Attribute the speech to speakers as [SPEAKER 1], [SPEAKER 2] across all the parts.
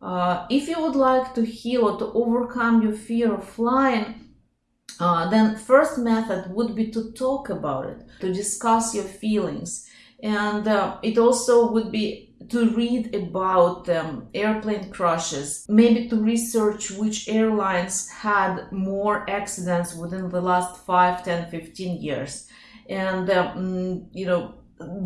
[SPEAKER 1] Uh, if you would like to heal or to overcome your fear of flying, uh, then first method would be to talk about it, to discuss your feelings. And uh, it also would be to read about um, airplane crashes, maybe to research which airlines had more accidents within the last 5, 10, 15 years. And, um, you know,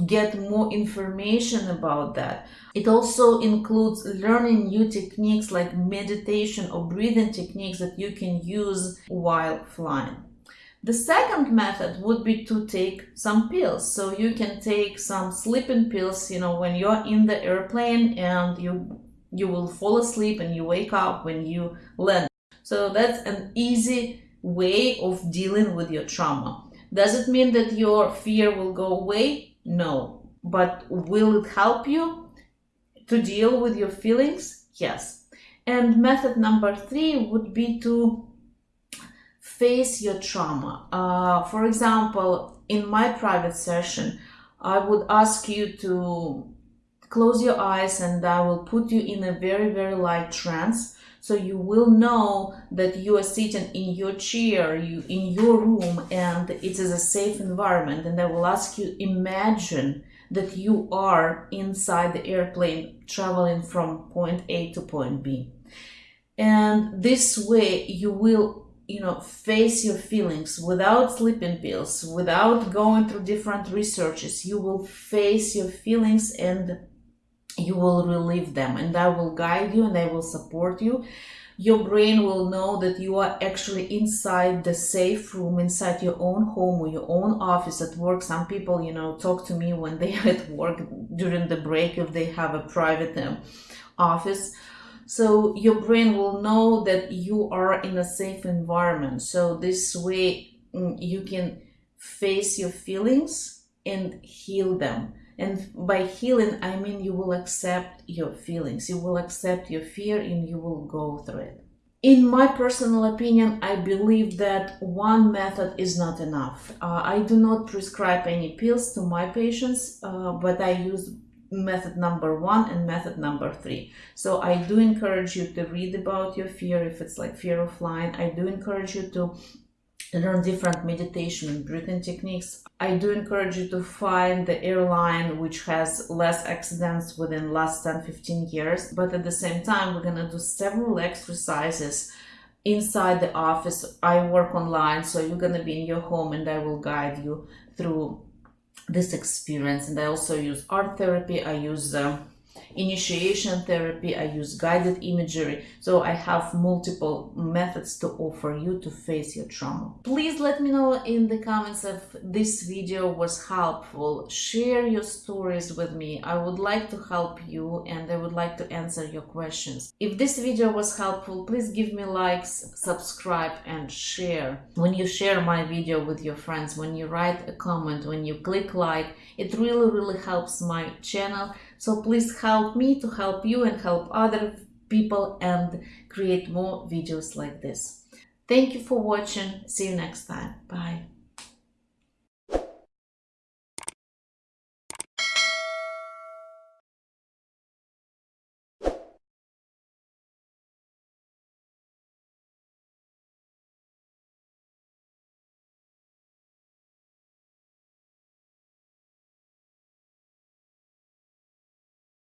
[SPEAKER 1] get more information about that. It also includes learning new techniques like meditation or breathing techniques that you can use while flying. The second method would be to take some pills. So you can take some sleeping pills, you know, when you're in the airplane and you you will fall asleep and you wake up when you land. So that's an easy way of dealing with your trauma. Does it mean that your fear will go away? No. But will it help you to deal with your feelings? Yes. And method number three would be to face your trauma. Uh, for example, in my private session, I would ask you to close your eyes and I will put you in a very, very light trance. So you will know that you are sitting in your chair you in your room and it is a safe environment. And i will ask you imagine that you are inside the airplane traveling from point a to point b. And this way you will you know face your feelings without sleeping pills without going through different researches. You will face your feelings and you will relieve them and I will guide you and I will support you. Your brain will know that you are actually inside the safe room, inside your own home or your own office at work. Some people, you know, talk to me when they are at work during the break if they have a private um, office. So your brain will know that you are in a safe environment. So this way mm, you can face your feelings and heal them and by healing, I mean you will accept your feelings, you will accept your fear, and you will go through it. In my personal opinion, I believe that one method is not enough. Uh, I do not prescribe any pills to my patients, uh, but I use method number one and method number three. So I do encourage you to read about your fear if it's like fear of flying. I do encourage you to learn different meditation and breathing techniques. I do encourage you to find the airline which has less accidents within last 10-15 years. But at the same time, we're gonna do several exercises inside the office. I work online, so you're gonna be in your home and I will guide you through this experience. And I also use art therapy. I use uh, initiation therapy, I use guided imagery. So I have multiple methods to offer you to face your trauma. Please let me know in the comments if this video was helpful. Share your stories with me. I would like to help you and I would like to answer your questions. If this video was helpful, please give me likes, subscribe and share. When you share my video with your friends, when you write a comment, when you click like, it really, really helps my channel so please help me to help you and help other people and create more videos like this. Thank you for watching. See you next time. Bye.